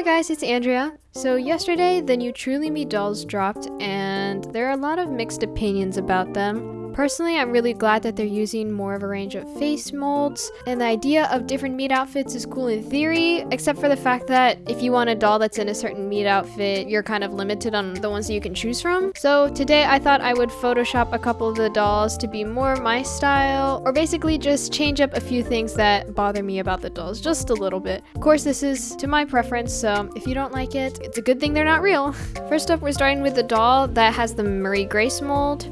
Hi guys, it's Andrea. So yesterday, the new Truly Me dolls dropped, and there are a lot of mixed opinions about them. Personally, I'm really glad that they're using more of a range of face molds, and the idea of different meet outfits is cool in theory, except for the fact that if you want a doll that's in a certain meet outfit, you're kind of limited on the ones that you can choose from. So today I thought I would Photoshop a couple of the dolls to be more my style, or basically just change up a few things that bother me about the dolls, just a little bit. Of course, this is to my preference, so if you don't like it, it's a good thing they're not real. First up, we're starting with the doll that has the Marie Grace mold.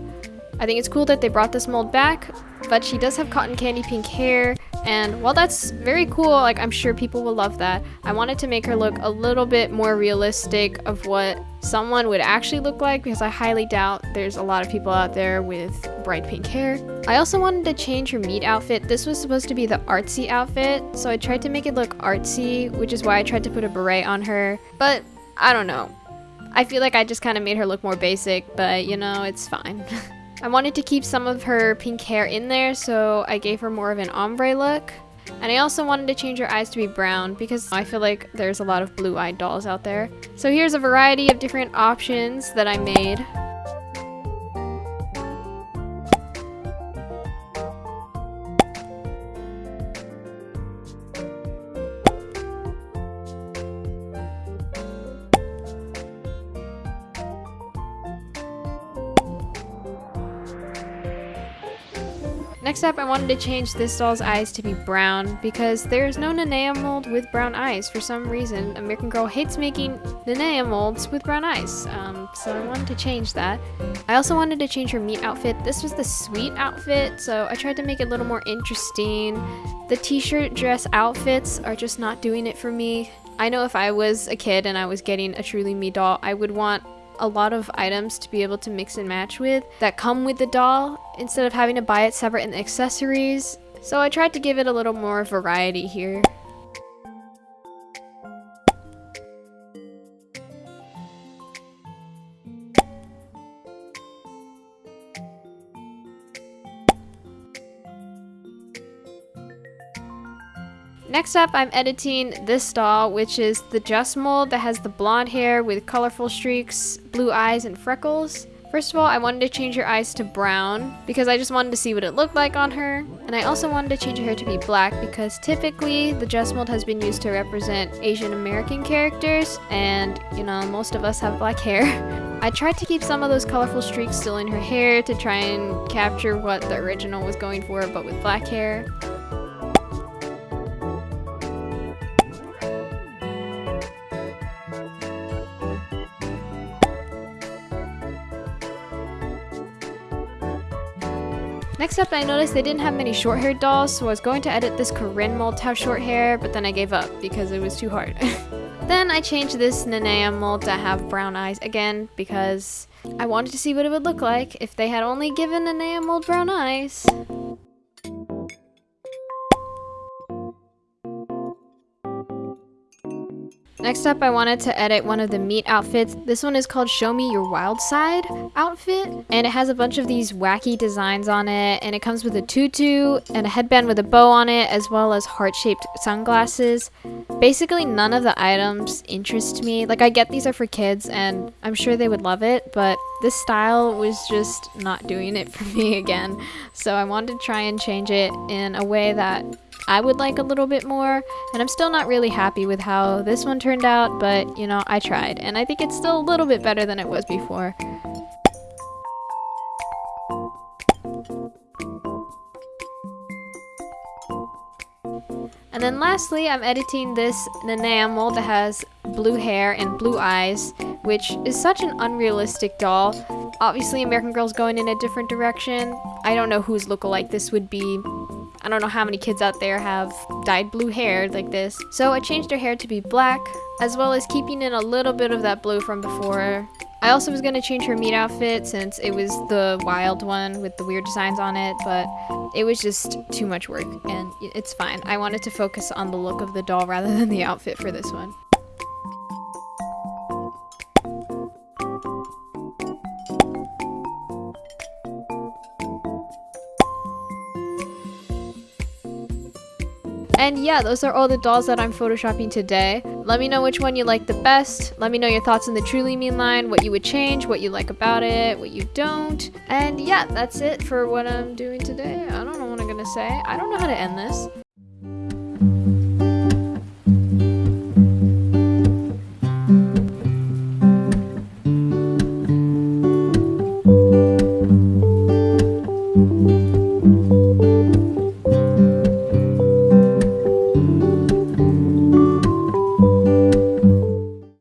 I think it's cool that they brought this mold back, but she does have cotton candy pink hair, and while that's very cool, like I'm sure people will love that, I wanted to make her look a little bit more realistic of what someone would actually look like because I highly doubt there's a lot of people out there with bright pink hair. I also wanted to change her meet outfit. This was supposed to be the artsy outfit, so I tried to make it look artsy, which is why I tried to put a beret on her, but I don't know. I feel like I just kind of made her look more basic, but you know, it's fine. I wanted to keep some of her pink hair in there, so I gave her more of an ombre look. And I also wanted to change her eyes to be brown because I feel like there's a lot of blue-eyed dolls out there. So here's a variety of different options that I made. Next up, I wanted to change this doll's eyes to be brown because there is no Nanea mold with brown eyes. For some reason, American Girl hates making Nanea molds with brown eyes, um, so I wanted to change that. I also wanted to change her meet outfit. This was the sweet outfit, so I tried to make it a little more interesting. The t-shirt dress outfits are just not doing it for me. I know if I was a kid and I was getting a Truly Me doll, I would want a lot of items to be able to mix and match with that come with the doll instead of having to buy it separate in the accessories. So I tried to give it a little more variety here. Next up, I'm editing this doll, which is the Jess mold that has the blonde hair with colorful streaks, blue eyes, and freckles. First of all, I wanted to change her eyes to brown because I just wanted to see what it looked like on her. And I also wanted to change her hair to be black because typically the Jess mold has been used to represent Asian American characters and, you know, most of us have black hair. I tried to keep some of those colorful streaks still in her hair to try and capture what the original was going for but with black hair. Next up, I noticed they didn't have many short-haired dolls, so I was going to edit this Corinne mold to have short hair, but then I gave up because it was too hard. then I changed this Nanea mold to have brown eyes again because I wanted to see what it would look like if they had only given Nanea mold brown eyes. Next up, I wanted to edit one of the meet outfits. This one is called Show Me Your Wild Side outfit, and it has a bunch of these wacky designs on it, and it comes with a tutu and a headband with a bow on it, as well as heart-shaped sunglasses. Basically, none of the items interest me. Like, I get these are for kids, and I'm sure they would love it, but this style was just not doing it for me again. So I wanted to try and change it in a way that I would like a little bit more, and I'm still not really happy with how this one turned out, but you know, I tried, and I think it's still a little bit better than it was before. And then lastly, I'm editing this Nanea mold that has blue hair and blue eyes, which is such an unrealistic doll. Obviously, American Girl's going in a different direction. I don't know whose lookalike this would be, I don't know how many kids out there have dyed blue hair like this. So I changed her hair to be black, as well as keeping in a little bit of that blue from before. I also was going to change her meet outfit since it was the wild one with the weird designs on it, but it was just too much work, and it's fine. I wanted to focus on the look of the doll rather than the outfit for this one. Yeah, those are all the dolls that I'm photoshopping today. Let me know which one you like the best. Let me know your thoughts in the Truly Me line, what you would change, what you like about it, what you don't. And yeah, that's it for what I'm doing today. I don't know what I'm gonna say. I don't know how to end this.